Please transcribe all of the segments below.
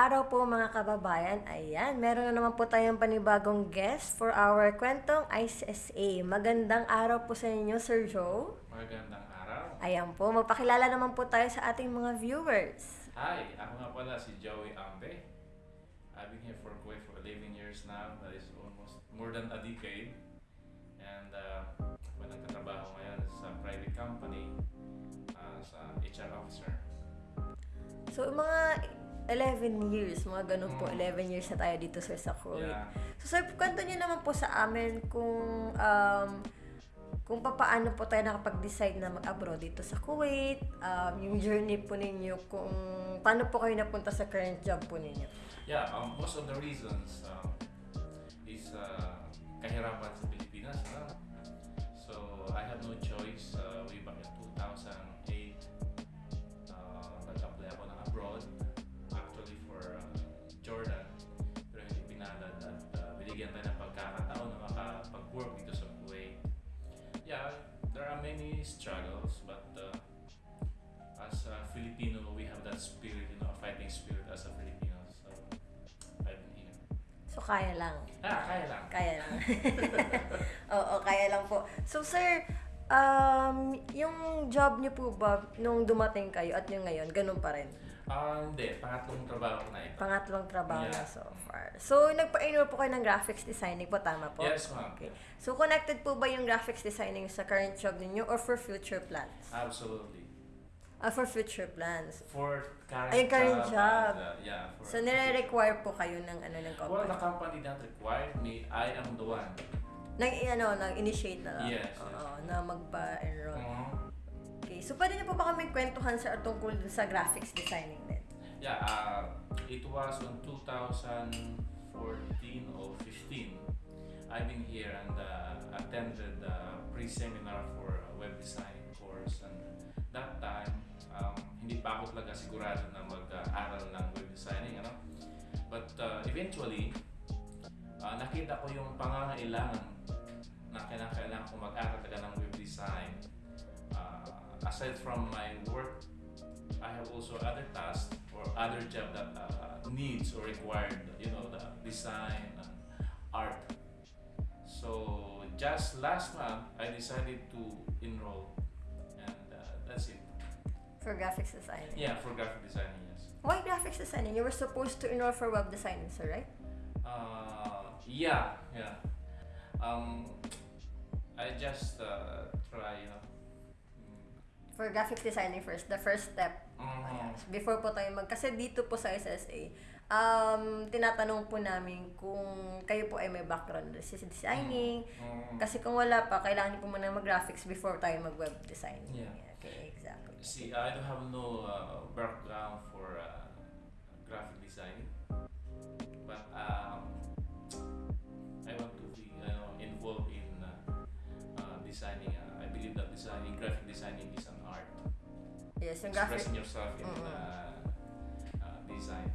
araw po mga kababayan. Ayan, meron na naman po tayong panibagong guest for our kwentong ICSA. Magandang araw po sa inyo, Sir Joe. Magandang araw. Ayan po, magpakilala naman po tayo sa ating mga viewers. Hi, ako nga pala si Joey Ambe. I've been here for Kuwait for 11 years now. That is almost more than a decade. And uh, ako nagtatrabaho ngayon sa private company as a HR officer. So, mga 11 years, mga ganun po, Mm. 11 years na tayo dito, sir, sa Kuwait. Yeah. So, sir, kwento niyo naman po sa amin kung um, kung paano po tayo nakapag-decide na mag-abroad dito sa Kuwait, um, yung journey po ninyo, kung paano po kayo napunta sa current job po ninyo. Yeah, um, most of the reasons um, is uh, kahirapan sa binigyan tayo ng pagkakataon na makapag-work dito sa Kuwait. Yeah, there are many struggles but uh, as a Filipino, we have that spirit, you know, a fighting spirit as a Filipino. So, I've been here. So, kaya lang. Ah, kaya lang. Kaya lang. Oo, kaya lang po. So, sir, um, yung job niyo po ba, nung dumating kayo at yung ngayon, ganun pa rin? Ah, hindi. Pangatlong trabaho ko na ito. Pangatlong trabaho na Yeah. so far. So, nagpa-enroll po kayo ng graphics designing po, tama po? Yes, ma'am. Okay. So, connected po ba yung graphics designing sa current job ninyo or for future plans? Absolutely. Ah, for future plans. For current Ay, current job. and, uh, yeah. For So, nire-require po kayo ng ano ng Well, the company? company that required me, I am the one. Nang, ano, nang-initiate na lang? Yes, Oo, na magpa-enroll. Mhm. Okay. So, pwede niyo po ba kami kwentuhan sa tungkol sa graphics designing? Yeah, uh, it was on 2014 or 15. I've been here and uh, attended a pre-seminar for web design course and that time, um, hindi pa ako talaga sigurado na mag-aral ng web designing, ano? But uh, eventually, uh, nakita ko yung pangangailangan na kinakailangan ko mag-aral talaga ng web design. Uh, aside from my work I have also other tasks or other job that uh, needs or required, you know, the design and art. So just last month, I decided to enroll, and uh, that's it. For graphics designing? Yeah, for graphic designing, yes. Why graphics designing? You were supposed to enroll for web designing, sir, right? Uh, yeah, yeah. Um, I just uh, try, you know. For graphics designing first, the first step. mm. Before po tayo mag... Kasi dito po sa SSA, um, tinatanong po namin kung kayo po ay may background sa designing. mm, Kasi kung wala pa, kailangan niyo po muna mag-graphics before tayo mag-web design. Yeah. Okay, exactly. See, I don't have no uh, background for uh, graphic design, Yes, yung graphic... Expressing yourself in Mm-mm. uh, uh, design.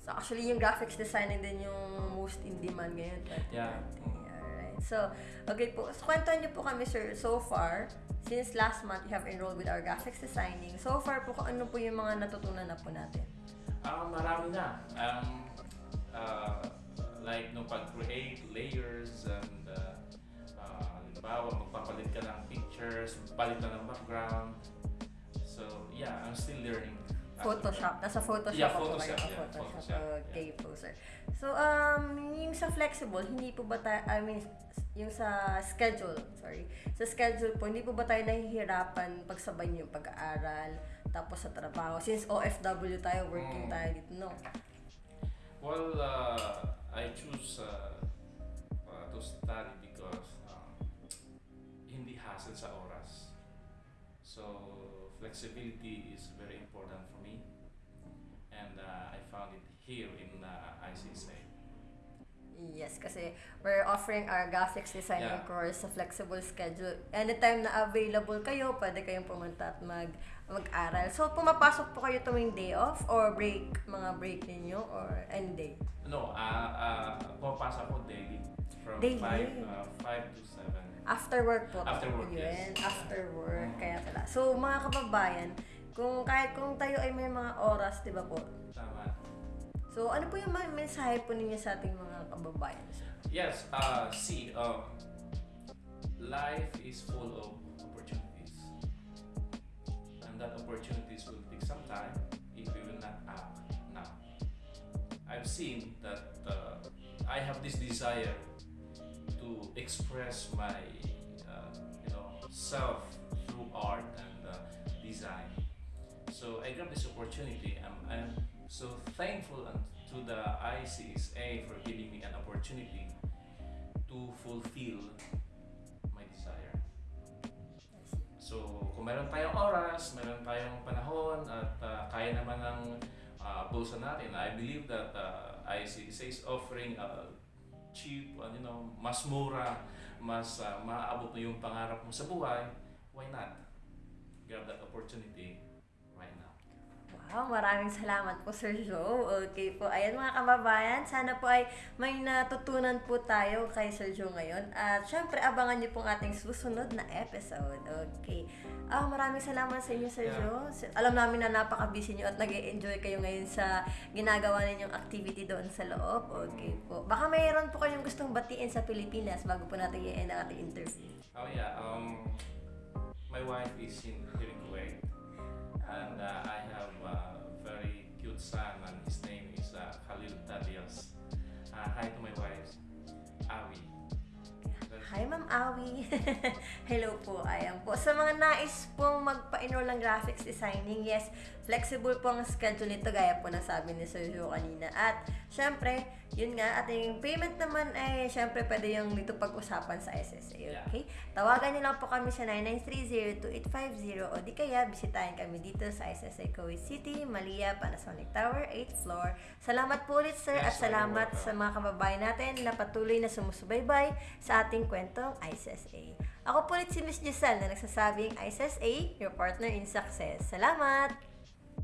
So actually, yung graphics designing din yung most in demand ngayon. 2020. Yeah. Alright. So, okay po. So, kwentuhan niyo po kami, sir, so far, since last month, you have enrolled with our graphics designing. So far po, ano po yung mga natutunan na po natin? Ah, marami na. Um, uh, like no pag-create layers and uh, uh, halimbawa magpapalit ka ng pictures, palit ka ng background. So yeah, I'm still learning. Photoshop. Nasa Photoshop Yeah, po Photoshop, kayo. yeah, Photoshop. Photoshop, Okay po, sir. So, um, yung sa flexible, hindi po ba tayo, I mean, yung sa schedule, sorry. Sa schedule po, hindi po ba tayo nahihirapan pagsabay yung pag-aaral, tapos sa trabaho? Since OFW tayo, working Mm. tayo dito, no? Well, uh, So flexibility is very important for me, and uh, I found it here in uh, ICSA. Yes, kasi we're offering our graphics designing Yeah. course sa flexible schedule. Anytime na available kayo, pwede kayong pumunta at mag mag-aral. So, pumapasok po kayo tuwing day off or break, mga break ninyo or any day? No, uh, uh, pumapasok ako daily from Daily? 5 uh, 5 to 7. After work po. After work, Yun, yes. After work, Mm. kaya pala. So, mga kababayan, kung kahit kung tayo ay may mga oras, di ba po? Tama. So, ano po yung mga mensahe po ninyo sa ating mga kababayan? Yes, uh, see, um, life is full of opportunities. And that opportunities will take some time if we will not act now. I've seen that uh, I have this desire express my, uh, you know, self through art and uh, design. So I grabbed this opportunity. I'm, I'm so thankful to the ICSA for giving me an opportunity to fulfill my desire. So, kung meron tayong oras, meron tayong panahon, at uh, kaya naman ng uh, bulsa natin, I believe that uh, ICSA is offering a cheap, uh, you know, mas mura, mas uh, maaabot mo yung pangarap mo sa buhay, why not? Grab that opportunity. Wow, maraming salamat po Sir Joe. Okay po. Ayan mga kababayan, sana po ay may natutunan po tayo kay Sir Joe ngayon. At syempre, abangan niyo pong ating susunod na episode. Okay. Ah, maraming salamat sa inyo Sir Yeah. Joe. Alam namin na napaka-busy niyo at nag enjoy kayo ngayon sa ginagawa ninyong activity doon sa loob. Okay po. Baka mayroon po kayong gustong batiin sa Pilipinas bago po natin i-end ang ating interview. Oh yeah, um, my wife is in here in Kuwait, and uh, I have a very cute son, and his name is uh, Khalil Tadios. Uh, hi to my. Hi, Ma'am Awi. Hello po. Ayan po. Sa mga nais pong magpa-enroll ng graphics designing, yes, flexible po ang schedule nito gaya po ng sabi ni Sir Joe kanina. At, syempre, yun nga, ating payment naman ay, syempre, pwede yung dito pag-usapan sa SSA, Yeah. okay? Tawagan niyo lang po kami sa 9930-2850 o di kaya bisitahin kami dito sa SSA Kuwait City, Malia, Panasonic Tower, 8th floor. Salamat po ulit, sir, at Yes, you're salamat sa mga kababayan natin na patuloy na sumusubaybay sa ating kwentong ISSA. Ako po ulit si Miss Giselle na nagsasabing ISSA, your partner in success. Salamat!